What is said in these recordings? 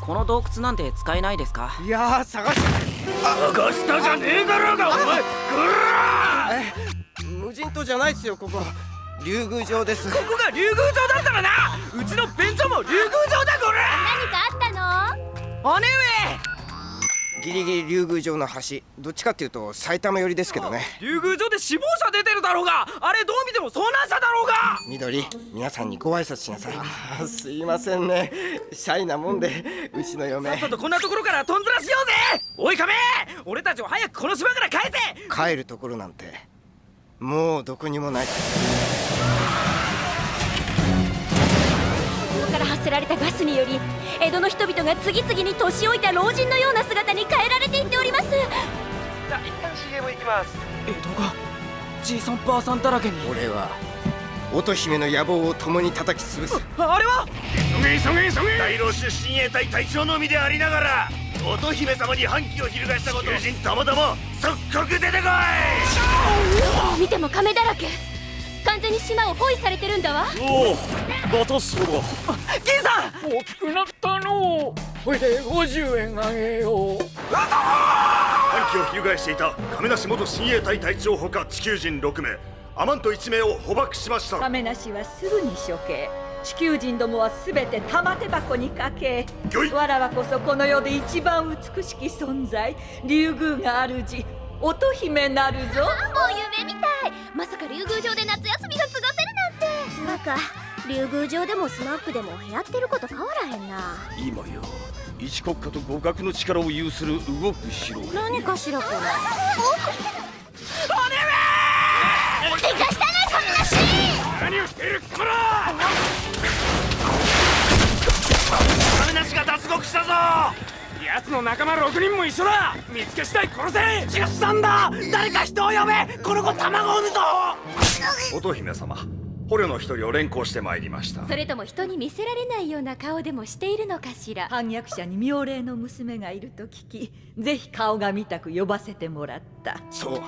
この洞窟なんて使えないですか？いや探し。探したじゃねえだろうがお前ぐら無人島じゃないっすよここ。竜宮城です。ここが竜宮城だったらな！うちの弁当も竜宮城だこれ！何かあったの？姉上ギリギリ竜宮城の端どっちかっていうと埼玉寄りですけどね。竜宮城で死亡者出てるだろうが。あれどう見ても遭難者だろうが。緑皆さんにご挨拶しなさい。あすいませんね。シャイなもんでうちの嫁。さっさとこんなところからとんずらしようぜ。おい亀俺たちを早くこの島から帰せ。帰るところなんてもうどこにもないから発せられたガスにより江戸の人々が次々に年老いた老人のような姿に変えられていっております。じゃあ一旦 CM 行きます。江戸がじいさんばあさんだらけに。俺は乙姫の野望を共に叩き潰す。あれは？急げ急げ急げ。大老出親衛隊隊長のみでありながら乙姫様に反旗を翻したこと友人ともども即刻出てこい！見ても亀だらけ。完全に島を包囲されてるんだわ。おおまたそうだ銀さん！大きくなったの。これで50円あげよう。反旗を翻していた亀梨元親衛隊隊長ほか地球人6名。アマント1名を捕獲しました。亀梨はすぐに処刑。地球人どもはすべて玉手箱にかけ。わらわこそこの世で一番美しき存在。竜宮が主乙姫なるぞ。もう夢みたい。まさか竜宮城で夏休みが過ごせるなんて。つうか竜宮城でもスナックでもやってること変わらへんな。今や一国家と互角の力を有する動く城何かしらこれ姉でかしたな亀梨何をしているこら。亀梨が脱獄したぞ。奴の仲間6人も一緒だ。見つけ次第殺せ。13だ。誰か人を呼べ。この子卵を産むぞ。乙姫様捕虜の一人を連行してまいりました。それとも人に見せられないような顔でもしているのかしら？反逆者に妙齢の娘がいると聞きぜひ顔が見たく呼ばせてもらった。そう。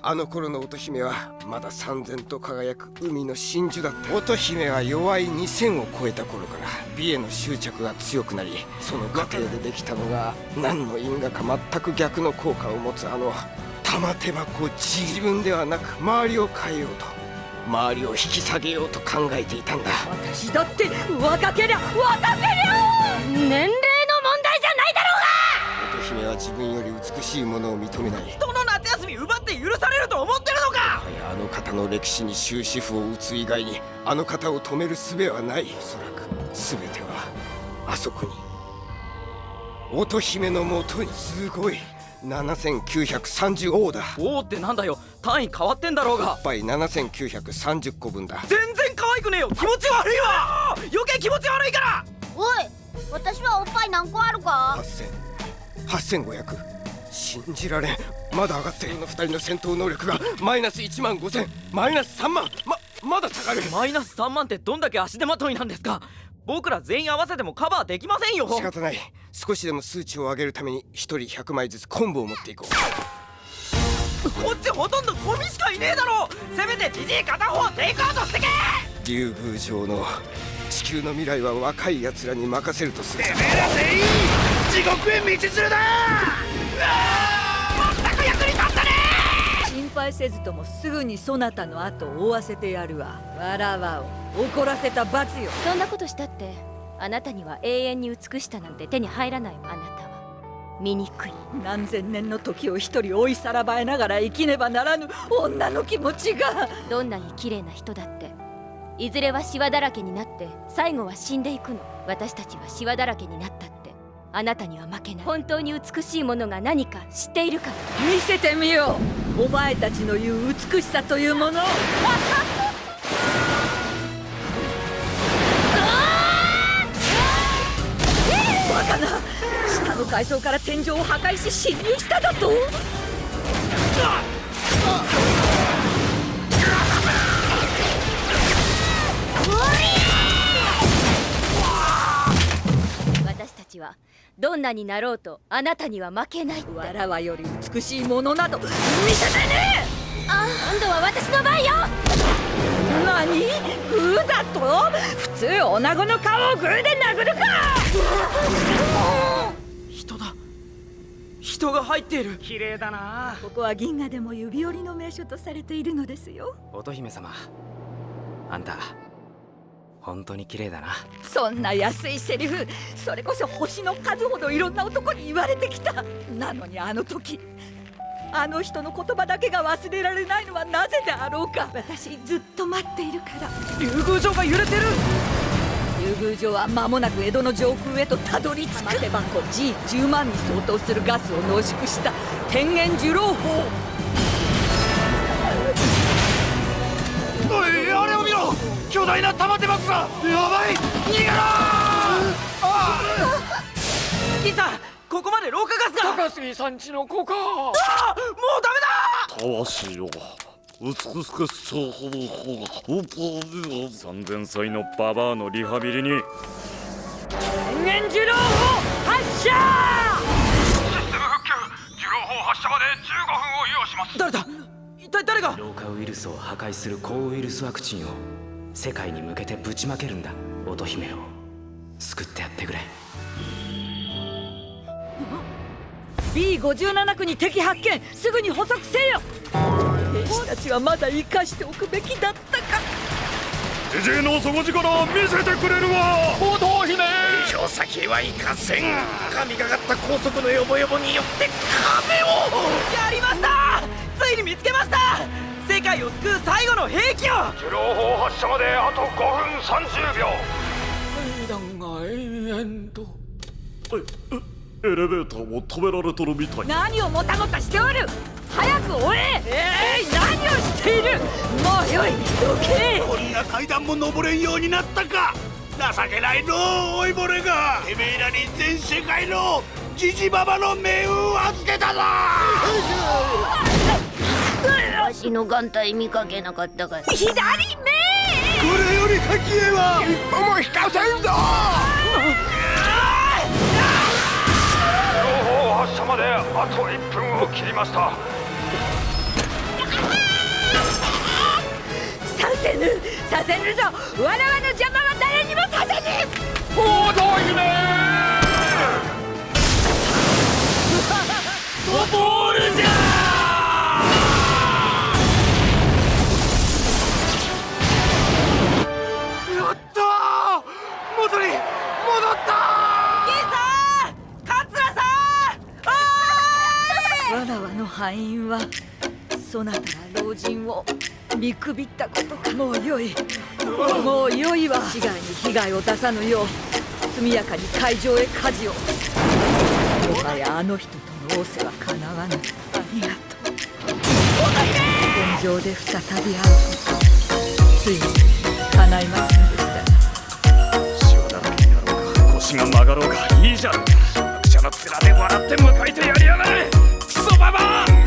あの頃の乙姫はまだ三千と輝く海の真珠だった。乙姫は弱い2000を超えた頃から美への執着が強くなりその過程でできたのが何の因果か全く逆の効果を持つあの玉手箱自分ではなく周りを変えようと周りを引き下げようと考えていたんだ。私だって若けりゃ若けりゃ年齢の問題じゃないだろうが！乙姫は自分より美しいものを認めない。人の夏休み奪って許されると思ってるのか！あの方の歴史に終止符を打つ以外にあの方を止める術はない。おそらく全てはあそこに。乙姫のもとにすごい7930オーダーおおってなんだよ。単位変わってんだろうが。いっぱい7930個分だ。全然可愛くねえよ。気持ち悪いわ。余計気持ち悪いから。おい私はおっぱい何個あるか？8000 8500信じられん。まだ上がって。るの2人の戦闘能力が。マイナス1万5000マイナス3万。ままだ下がる。マイナス3万ってどんだけ足手まといなんですか僕ら全員合わせてもカバーできませんよ。仕方ない。少しでも数値を上げるために1人100枚ずつ昆布を持っていこう。こっちほとんどゴミしかいねえだろ。せめてじじい片方テイクアウトしてけ。竜宮城の地球の未来は若い奴らに任せるとする。てめえら全員地獄へ道連れだ心配せずともすぐにそなたの後を追わせてやるわ。わらわを怒らせた罰よ。そんなことしたってあなたには永遠に美しさなんて手に入らないあなたは。醜い。何千年の時を一人追いさらばえながら生きねばならぬ女の気持ちが。どんなに綺麗な人だっていずれはシワだらけになって最後は死んでいくの。私たちはシワだらけになったってあなたには負けない。本当に美しいものが何か知っているか。見せてみよう。お前たちの言う美しさというもの。をバカな。下の階層から天井を破壊し侵入しただと？どんなになろうとあなたには負けないって。わらわより美しいものなど。見せたね。あ今度は私の番よ。何？グーだと？普通おなごの顔をグーで殴るか！人だ。人が入っている。綺麗だな。ここは銀河でも指折りの名所とされているのですよ。乙姫様。あんた。本当に綺麗だな。そんな安いセリフそれこそ星の数ほどいろんな男に言われてきた。なのにあの時あの人の言葉だけが忘れられないのはなぜであろうか。私ずっと待っているから。竜宮城が揺れてる。竜宮城は間もなく江戸の上空へとたどり着く。玉手箱 G10 万に相当するガスを濃縮した天元受浪砲巨大な玉手箱がやばい逃げろ！キさんここまで老化ガスが！高杉さんちの子か！あもうダメだ！魂よ。美しくそうほどほが三千歳のババアのリハビリに。天元受浪砲発射誰だ？一体誰が？老化ウイルスを破壊する抗ウイルスワクチンを世界に向けてぶちまけるんだ。乙姫を。救ってやってくれ。B57 区に敵発見。すぐに捕捉せよ。兵士たちはまだ生かしておくべきだったか。ジジイの底力見せてくれるわ。乙姫。以上先へは行かせん。神がかった高速のヨボヨボによって壁最後の兵器を受浪砲発射まであと5分30秒。階段が延々と。エレベーターも止められとるみたい。何をもたもたしておる！早く追ええい、何をしている！もうよいどけこんな階段も登れんようになったか！情けないのう老いぼれが！てめえらに全世界のジジババの命運を預けたぞ わしの眼帯見かけなかったか左目。これより先へは一歩も引かせんぞ。情報発射まであと1分を切りました。させぬさせぬぞ。わらわの邪魔は誰にもさせぬ。乙姫。ボールじゃ敗因はそなたら老人を見くびったことか。もうよい。もうよいわ。市外に被害を出さぬよう速やかに会場へ舵を。もはやあの人との仰せはかなわぬ。ありがとう。現状で再び会うことついに叶いますのでしたシワだら。けになろうか腰が曲がろうかいいじゃん役者の面で笑って迎えてやりやがれ走，拜拜。